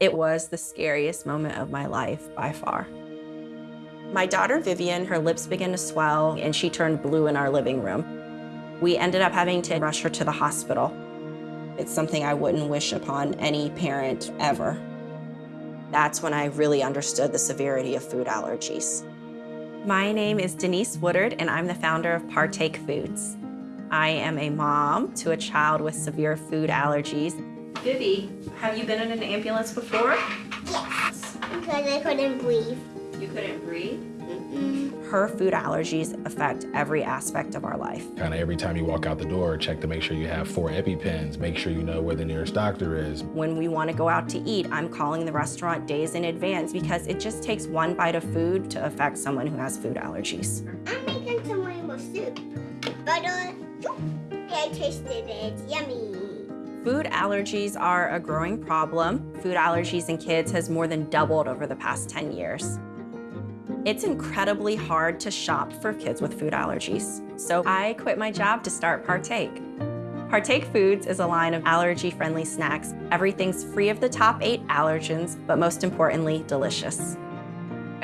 It was the scariest moment of my life by far. My daughter Vivian, her lips began to swell and she turned blue in our living room. We ended up having to rush her to the hospital. It's something I wouldn't wish upon any parent ever. That's when I really understood the severity of food allergies. My name is Denise Woodard and I'm the founder of Partake Foods. I am a mom to a child with severe food allergies. Vivi, have you been in an ambulance before? Yes, because I couldn't breathe. You couldn't breathe? Her food allergies affect every aspect of our life. Kind of every time you walk out the door, check to make sure you have four EpiPens, make sure you know where the nearest doctor is. When we want to go out to eat, I'm calling the restaurant days in advance because it just takes one bite of food to affect someone who has food allergies. I'm making some rainbow soup. Butter, I tasted it, it's yummy. Food allergies are a growing problem. Food allergies in kids has more than doubled over the past 10 years. It's incredibly hard to shop for kids with food allergies. So I quit my job to start Partake. Partake Foods is a line of allergy-friendly snacks. Everything's free of the top eight allergens, but most importantly, delicious.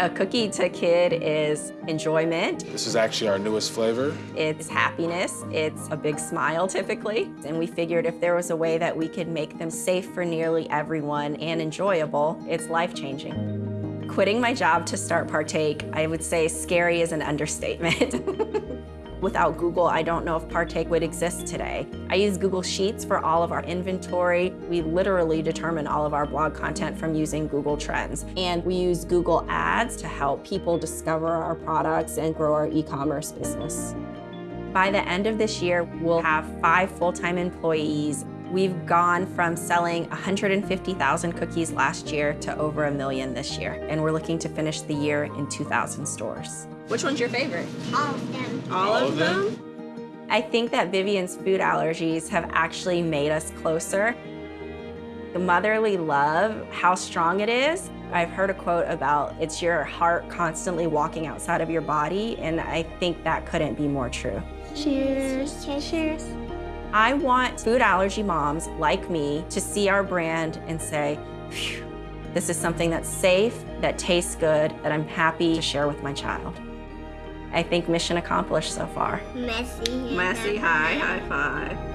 A cookie to a kid is enjoyment, This is actually our newest flavor. it's happiness, it's a big smile typically, and we figured if there was a way that we could make them safe for nearly everyone and enjoyable, it's life-changing. Quitting my job to start Partake, I would say scary is an understatement. Without Google, I don't know if Partake would exist today. I use Google Sheets for all of our inventory. We literally determine all of our blog content from using Google Trends. And we use Google Ads to help people discover our products and grow our e-commerce business. By the end of this year, we'll have five full-time employees. We've gone from selling 150,000 cookies last year to over a million this year. And we're looking to finish the year in 2,000 stores. Which one's your favorite? All of them. All, of them? I think that Vivian's food allergies have actually made us closer. The motherly love, how strong it is. I've heard a quote about it's your heart constantly walking outside of your body, and I think that couldn't be more true. Cheers. Cheers. Cheers. I want food allergy moms like me to see our brand and say, "Phew, this is something that's safe, that tastes good, that I'm happy to share with my child. I think mission accomplished so far. Messy. Messy, high, high five.